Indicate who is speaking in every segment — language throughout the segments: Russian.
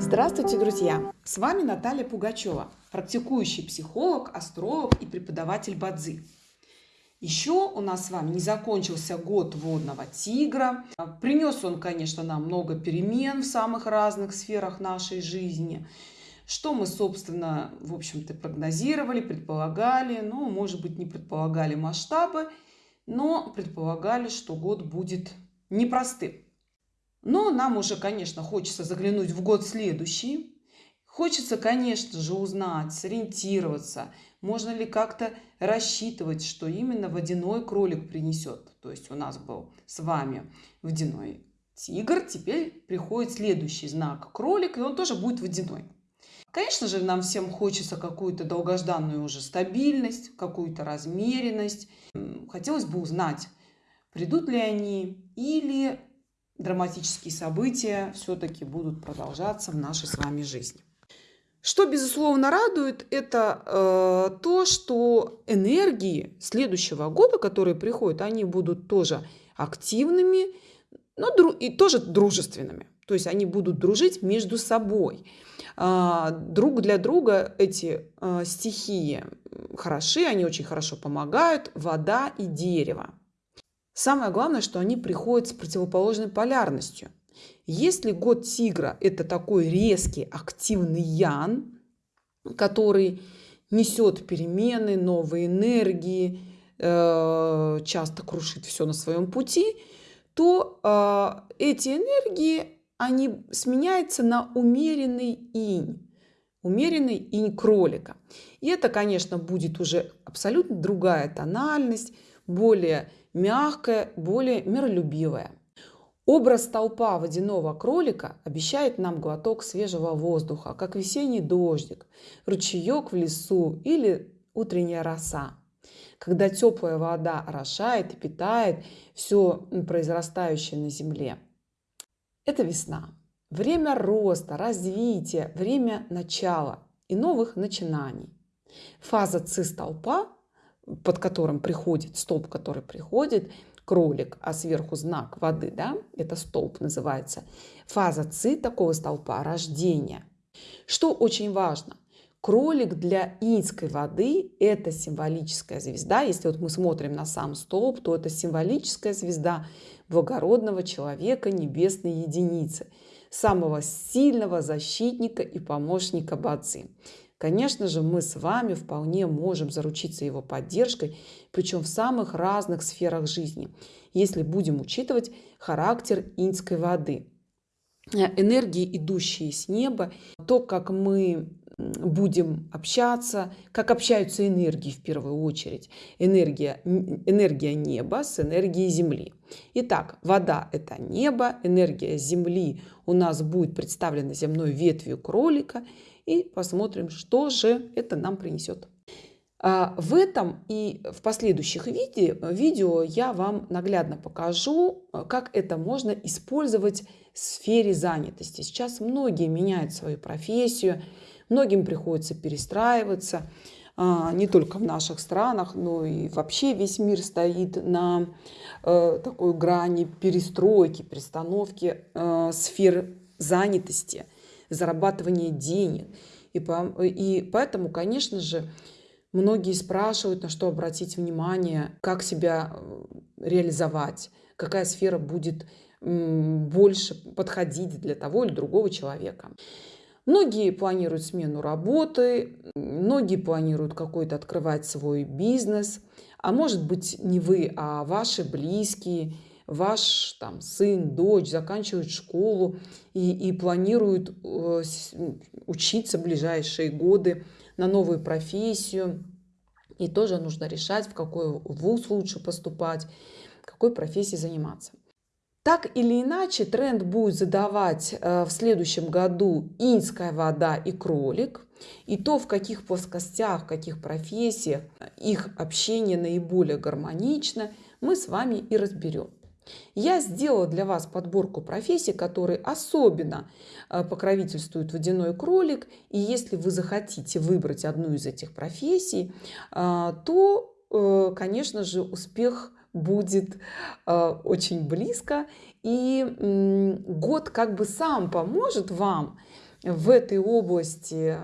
Speaker 1: Здравствуйте, друзья! С вами Наталья Пугачева, практикующий психолог, астролог и преподаватель Бадзи. Еще у нас с вами не закончился год водного тигра. Принес он, конечно, нам много перемен в самых разных сферах нашей жизни. Что мы, собственно, в общем-то, прогнозировали, предполагали. Ну, может быть, не предполагали масштабы, но предполагали, что год будет непростым. Но нам уже, конечно, хочется заглянуть в год следующий. Хочется, конечно же, узнать, сориентироваться, можно ли как-то рассчитывать, что именно водяной кролик принесет. То есть у нас был с вами водяной тигр, теперь приходит следующий знак кролик, и он тоже будет водяной. Конечно же, нам всем хочется какую-то долгожданную уже стабильность, какую-то размеренность. Хотелось бы узнать, придут ли они или драматические события все-таки будут продолжаться в нашей с вами жизни. Что, безусловно, радует, это э, то, что энергии следующего года, которые приходят, они будут тоже активными, но дру и тоже дружественными. То есть они будут дружить между собой. Э, друг для друга эти э, стихии хороши, они очень хорошо помогают. Вода и дерево. Самое главное, что они приходят с противоположной полярностью. Если год тигра – это такой резкий, активный ян, который несет перемены, новые энергии, э, часто крушит все на своем пути, то э, эти энергии, они сменяются на умеренный инь, умеренный инь кролика. И это, конечно, будет уже абсолютно другая тональность, более мягкая, более миролюбивая. Образ толпа водяного кролика обещает нам глоток свежего воздуха, как весенний дождик, ручеек в лесу или утренняя роса. Когда теплая вода орошает и питает все произрастающее на земле. Это весна. Время роста, развития, время начала и новых начинаний. Фаза цистолпа под которым приходит, столб, который приходит, кролик, а сверху знак воды, да, это столб называется. Фаза ци такого столпа – рождение. Что очень важно, кролик для инской воды – это символическая звезда. Если вот мы смотрим на сам столб, то это символическая звезда благородного человека небесной единицы, самого сильного защитника и помощника Бадзи. Конечно же, мы с вами вполне можем заручиться его поддержкой, причем в самых разных сферах жизни, если будем учитывать характер инской воды. Э, энергии, идущие с неба, то, как мы будем общаться, как общаются энергии в первую очередь. Энергия, энергия неба с энергией Земли. Итак, вода – это небо, энергия Земли у нас будет представлена земной ветвью кролика – и посмотрим, что же это нам принесет. А, в этом и в последующих видео, видео я вам наглядно покажу, как это можно использовать в сфере занятости. Сейчас многие меняют свою профессию, многим приходится перестраиваться. А, не только в наших странах, но и вообще весь мир стоит на э, такой грани перестройки, перестановки э, сфер занятости – зарабатывания денег. И, по, и поэтому, конечно же, многие спрашивают, на что обратить внимание, как себя э, реализовать, какая сфера будет больше подходить для того или другого человека. Многие планируют смену работы, многие планируют какой-то открывать свой бизнес, а может быть не вы, а ваши близкие – ваш там, сын, дочь заканчивают школу и, и планируют э, учиться в ближайшие годы на новую профессию. И тоже нужно решать, в какой вуз лучше поступать, какой профессией заниматься. Так или иначе, тренд будет задавать э, в следующем году инская вода и кролик. И то, в каких плоскостях, в каких профессиях их общение наиболее гармонично, мы с вами и разберем. Я сделала для вас подборку профессий, которые особенно э, покровительствуют водяной кролик. И если вы захотите выбрать одну из этих профессий, э, то, конечно же, успех будет очень близко. И год как бы сам поможет вам в этой области,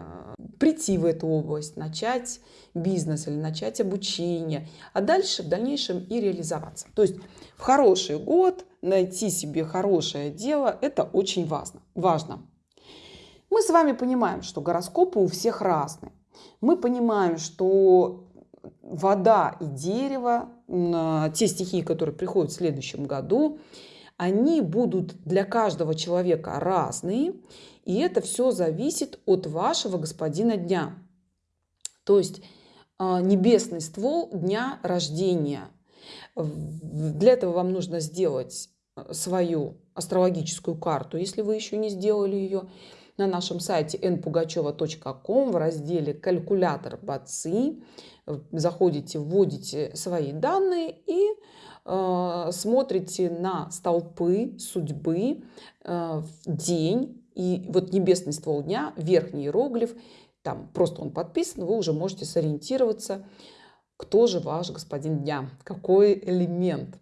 Speaker 1: прийти в эту область, начать бизнес или начать обучение, а дальше в дальнейшем и реализоваться. То есть в хороший год найти себе хорошее дело – это очень важно. важно. Мы с вами понимаем, что гороскопы у всех разные. Мы понимаем, что вода и дерево, те стихии, которые приходят в следующем году, они будут для каждого человека разные, и это все зависит от вашего господина дня. То есть а, небесный ствол дня рождения. Для этого вам нужно сделать э, свою астрологическую карту, если вы еще не сделали ее, на нашем сайте npugacheva.com в разделе «Калькулятор БАЦИ». Заходите, вводите свои данные и э, смотрите на столпы судьбы, э, день и вот небесный ствол дня, верхний иероглиф, там просто он подписан, вы уже можете сориентироваться, кто же ваш господин дня, какой элемент.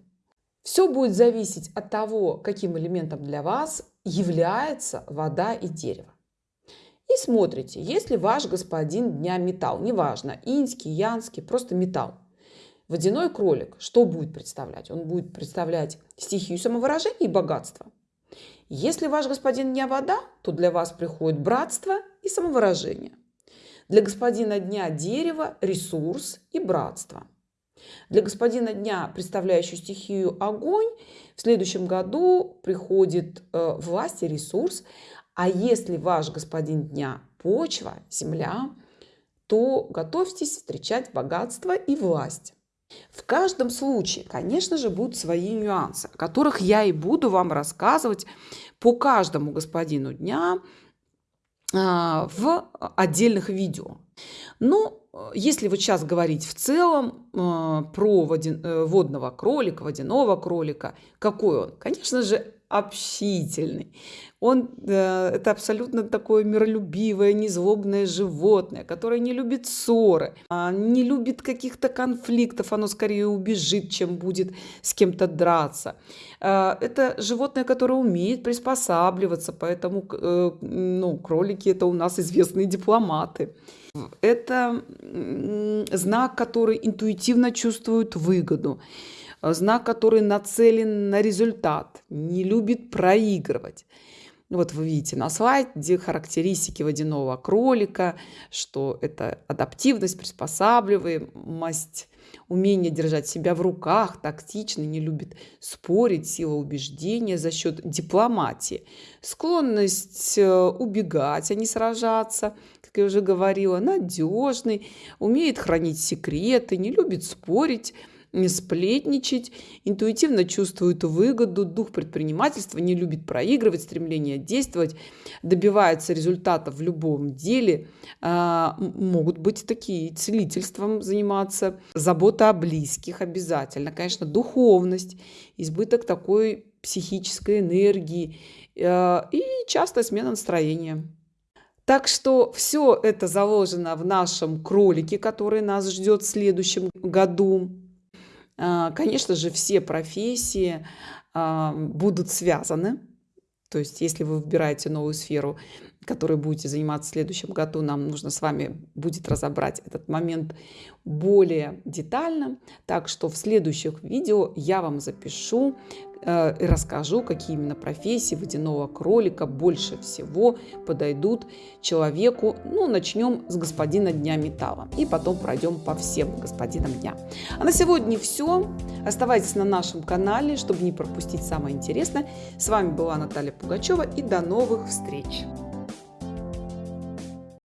Speaker 1: Все будет зависеть от того, каким элементом для вас является вода и дерево. И смотрите, если ваш господин дня металл, неважно, инский, янский, просто металл, водяной кролик, что будет представлять? Он будет представлять стихию самовыражения и богатство. Если ваш господин дня вода, то для вас приходит братство и самовыражение. Для господина дня дерево, ресурс и братство. Для господина дня, представляющего стихию огонь, в следующем году приходит э, власть и ресурс. А если ваш господин дня почва, земля, то готовьтесь встречать богатство и власть. В каждом случае, конечно же, будут свои нюансы, о которых я и буду вам рассказывать по каждому господину дня в отдельных видео. Но ну, если вот сейчас говорить в целом а, про э, водного кролика, водяного кролика, какой он? Конечно же, общительный. Он э, это абсолютно такое миролюбивое, незлобное животное, которое не любит ссоры, а не любит каких-то конфликтов, оно скорее убежит, чем будет с кем-то драться. Э, это животное, которое умеет приспосабливаться, поэтому э, ну, кролики это у нас известные дипломаты. Это знак, который интуитивно чувствует выгоду знак, который нацелен на результат, не любит проигрывать. Вот вы видите на слайде характеристики водяного кролика, что это адаптивность, приспосабливаемость, умение держать себя в руках, тактичный, не любит спорить, сила убеждения за счет дипломатии, склонность э, убегать, а не сражаться, как я уже говорила, надежный, умеет хранить секреты, не любит спорить, не сплетничать, интуитивно чувствует выгоду, дух предпринимательства, не любит проигрывать, стремление действовать, добивается результатов в любом деле, а, могут быть такие целительством заниматься, забота о близких обязательно, конечно, духовность, избыток такой психической энергии а, и частая смена настроения. Так что все это заложено в нашем кролике, который нас ждет в следующем году. А, конечно же, все профессии а, будут связаны. То есть, если вы выбираете новую сферу, которой будете заниматься в следующем году, нам нужно с вами будет разобрать этот момент более детально. Так что в следующих видео я вам запишу и расскажу, какие именно профессии водяного кролика больше всего подойдут человеку. Ну, начнем с господина Дня Металла и потом пройдем по всем господинам Дня. А на сегодня все. Оставайтесь на нашем канале, чтобы не пропустить самое интересное. С вами была Наталья Пугачева и до новых встреч!